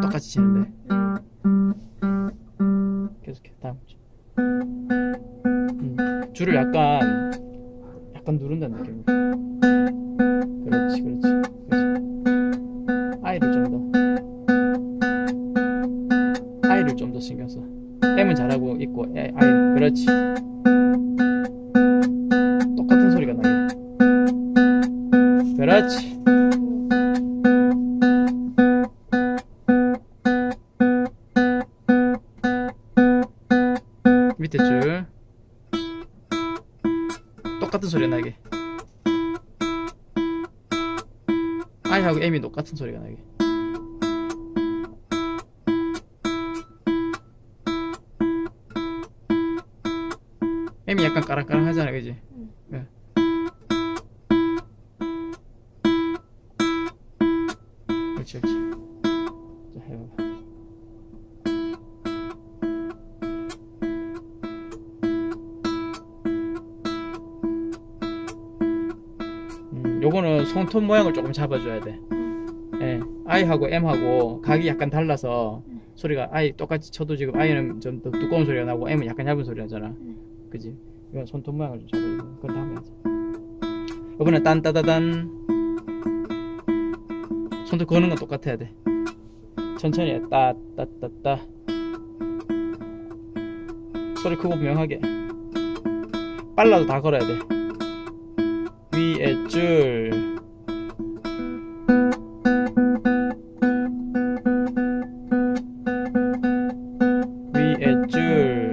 똑같이 치는데. 계속해 다음 주. 음, 줄을 약간 약간 누른다는 느낌 그렇지 그렇지 그렇지. 아이를 좀 더. 아이를 좀 더 신경 써. M은 잘하고 있고 애, 아이 그렇지 밑에 줄. 똑같은 소리가 나게. I하고 M이 똑같은 소리가 나게. M이 약간 까랑까랑 하잖아 그지? 요거는 손톱 모양을 조금 잡아줘야 돼. 예, I하고 M하고 각이 약간 달라서 소리가 I 똑같이 쳐도 지금 I는 좀 더 두꺼운 소리가 나고 M은 약간 얇은 소리가 나잖아. 그지? 이건 손톱 모양을 좀 잡아줘. 그건 다음에 하자. 이번에 딴따다단 손톱 거는 건 똑같아야 돼. 천천히 해. 따따따따 소리 크고 분명하게 빨라도 다 걸어야 돼. 위에 줄. 위에 줄.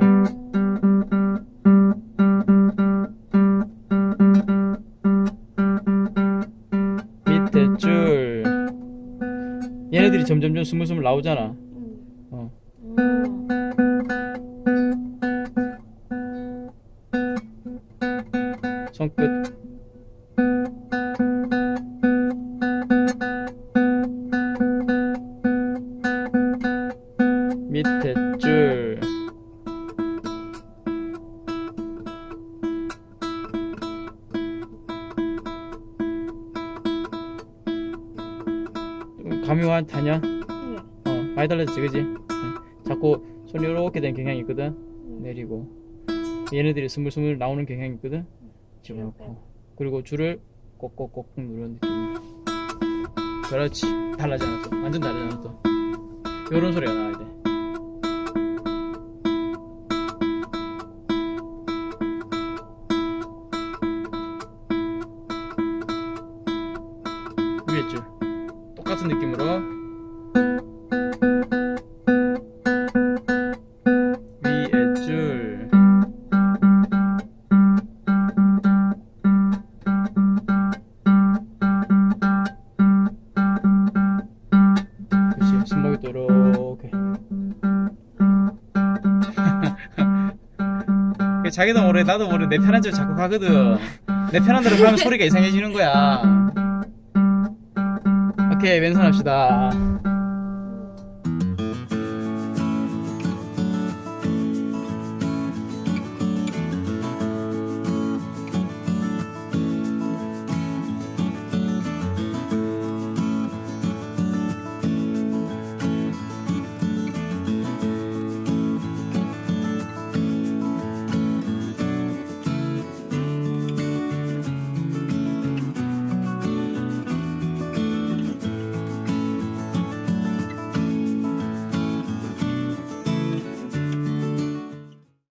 밑에 줄. 얘네들이 점점점 스물스물 나오잖아 감이 와 타냐? 응. 어 많이 달라졌지 그지? 응. 자꾸 손이 이렇게 된 경향이 있거든? 내리고. 얘네들이 스물스물 나오는 경향이 있거든? 집어넣고. 그리고 줄을 꼭꼭꼭 누르는 느낌 그렇지. 달라지잖아 또. 완전 다르잖아 또. 요런 소리가 나야 돼. 위에 줄 똑같은 느낌으로. 위에 줄. 그렇지 손목이 또 이렇게 그 자기도 모르게 나도 모르게 내 편한 대로 자꾸 가거든. 내 편한 대로 가면 소리가 이상해지는 거야 오케이 왼손 합시다